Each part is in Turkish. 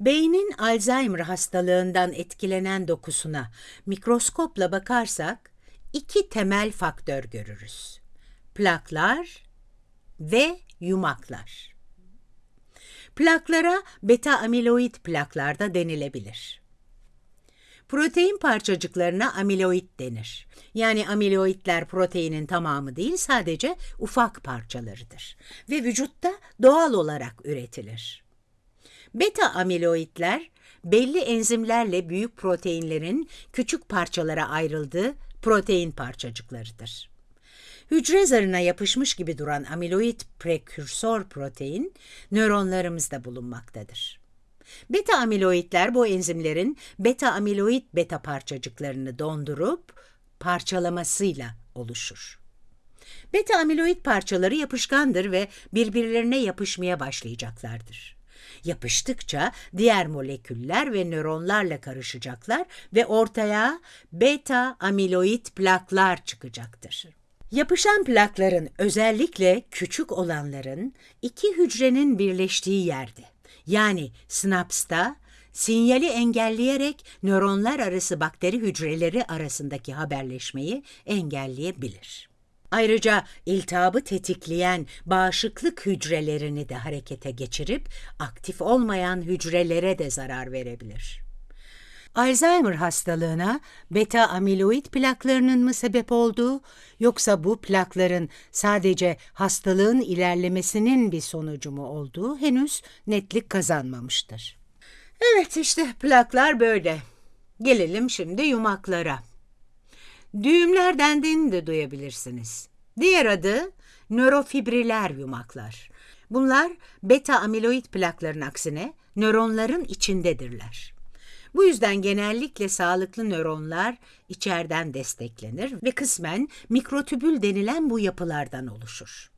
Beynin Alzheimer hastalığından etkilenen dokusuna mikroskopla bakarsak iki temel faktör görürüz. Plaklar ve yumaklar. Plaklara beta amiloid plaklar da denilebilir. Protein parçacıklarına amiloid denir. Yani amiloidler proteinin tamamı değil sadece ufak parçalarıdır ve vücutta doğal olarak üretilir. Beta amiloidler belli enzimlerle büyük proteinlerin küçük parçalara ayrıldığı protein parçacıklarıdır. Hücre zarına yapışmış gibi duran amiloid prekürsor protein nöronlarımızda bulunmaktadır. Beta amiloidler bu enzimlerin beta amiloid beta parçacıklarını dondurup parçalamasıyla oluşur. Beta amiloid parçaları yapışkandır ve birbirlerine yapışmaya başlayacaklardır. Yapıştıkça diğer moleküller ve nöronlarla karışacaklar ve ortaya beta amiloid plaklar çıkacaktır. Yapışan plakların özellikle küçük olanların iki hücrenin birleştiği yerde yani sinapsta sinyali engelleyerek nöronlar arası bakteri hücreleri arasındaki haberleşmeyi engelleyebilir. Ayrıca iltihabı tetikleyen bağışıklık hücrelerini de harekete geçirip aktif olmayan hücrelere de zarar verebilir. Alzheimer hastalığına beta amiloid plaklarının mı sebep olduğu yoksa bu plakların sadece hastalığın ilerlemesinin bir sonucu mu olduğu henüz netlik kazanmamıştır. Evet işte plaklar böyle. Gelelim şimdi yumaklara. Düğümler dendiğini de duyabilirsiniz. Diğer adı nörofibriler yumaklar. Bunlar beta amiloid plakların aksine nöronların içindedirler. Bu yüzden genellikle sağlıklı nöronlar içeriden desteklenir ve kısmen mikrotübül denilen bu yapılardan oluşur.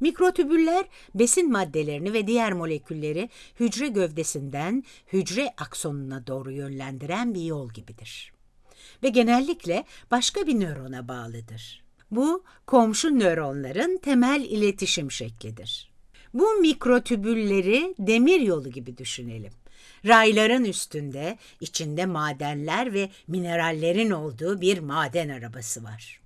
Mikrotübüller besin maddelerini ve diğer molekülleri hücre gövdesinden hücre aksonuna doğru yönlendiren bir yol gibidir. Ve genellikle başka bir nörona bağlıdır. Bu komşu nöronların temel iletişim şeklidir. Bu mikrotübülleri demir yolu gibi düşünelim. Rayların üstünde içinde madenler ve minerallerin olduğu bir maden arabası var.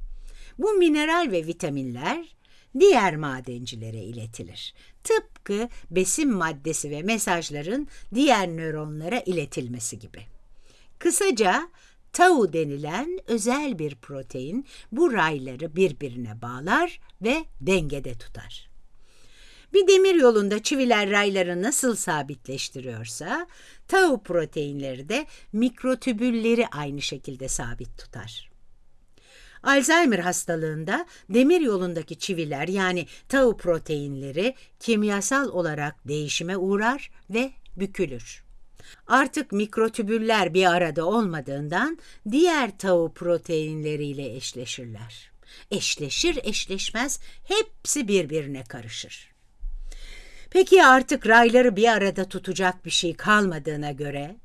Bu mineral ve vitaminler diğer madencilere iletilir. Tıpkı besin maddesi ve mesajların diğer nöronlara iletilmesi gibi. Kısaca tau denilen özel bir protein bu rayları birbirine bağlar ve dengede tutar. Bir demir yolunda çiviler rayları nasıl sabitleştiriyorsa, tau proteinleri de mikrotübülleri aynı şekilde sabit tutar. Alzheimer hastalığında demir yolundaki çiviler yani tau proteinleri kimyasal olarak değişime uğrar ve bükülür. Artık mikrotübüller bir arada olmadığından diğer tau proteinleriyle eşleşirler. Eşleşir eşleşmez hepsi birbirine karışır. Peki artık rayları bir arada tutacak bir şey kalmadığına göre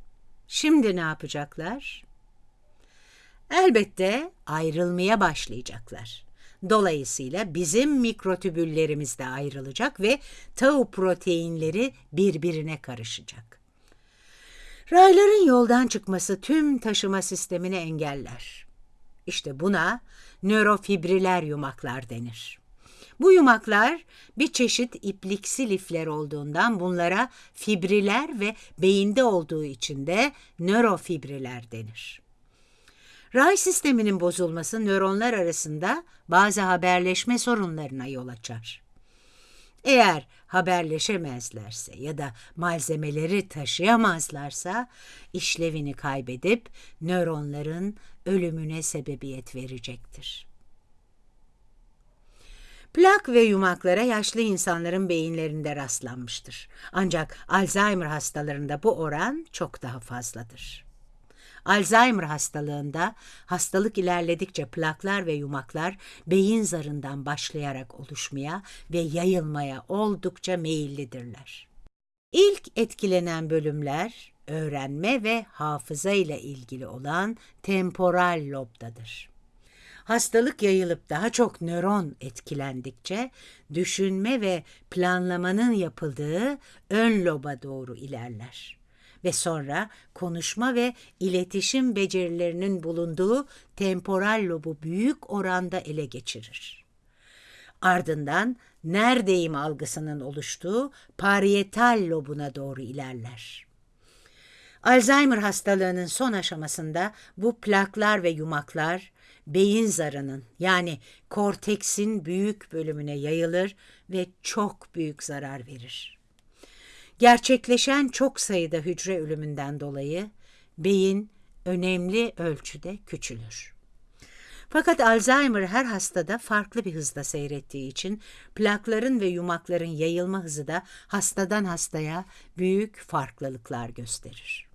şimdi ne yapacaklar? Elbette ayrılmaya başlayacaklar. Dolayısıyla bizim mikrotübüllerimiz de ayrılacak ve tau proteinleri birbirine karışacak. Rayların yoldan çıkması tüm taşıma sistemini engeller. İşte buna nörofibriler yumaklar denir. Bu yumaklar bir çeşit ipliksi lifler olduğundan bunlara fibriler ve beyinde olduğu için de nörofibriler denir. Ray sisteminin bozulması nöronlar arasında bazı haberleşme sorunlarına yol açar. Eğer haberleşemezlerse ya da malzemeleri taşıyamazlarsa işlevini kaybedip nöronların ölümüne sebebiyet verecektir. Plak ve yumaklara yaşlı insanların beyinlerinde rastlanmıştır. Ancak Alzheimer hastalarında bu oran çok daha fazladır. Alzheimer hastalığında hastalık ilerledikçe plaklar ve yumaklar beyin zarından başlayarak oluşmaya ve yayılmaya oldukça meyillidirler. İlk etkilenen bölümler öğrenme ve hafıza ile ilgili olan temporal lobdadır. Hastalık yayılıp daha çok nöron etkilendikçe düşünme ve planlamanın yapıldığı ön loba doğru ilerler. Ve sonra konuşma ve iletişim becerilerinin bulunduğu temporal lobu büyük oranda ele geçirir. Ardından neredeyim algısının oluştuğu parietal lobuna doğru ilerler. Alzheimer hastalığının son aşamasında bu plaklar ve yumaklar beyin zarının yani korteksin büyük bölümüne yayılır ve çok büyük zarar verir. Gerçekleşen çok sayıda hücre ölümünden dolayı beyin önemli ölçüde küçülür. Fakat Alzheimer her hastada farklı bir hızda seyrettiği için plakların ve yumakların yayılma hızı da hastadan hastaya büyük farklılıklar gösterir.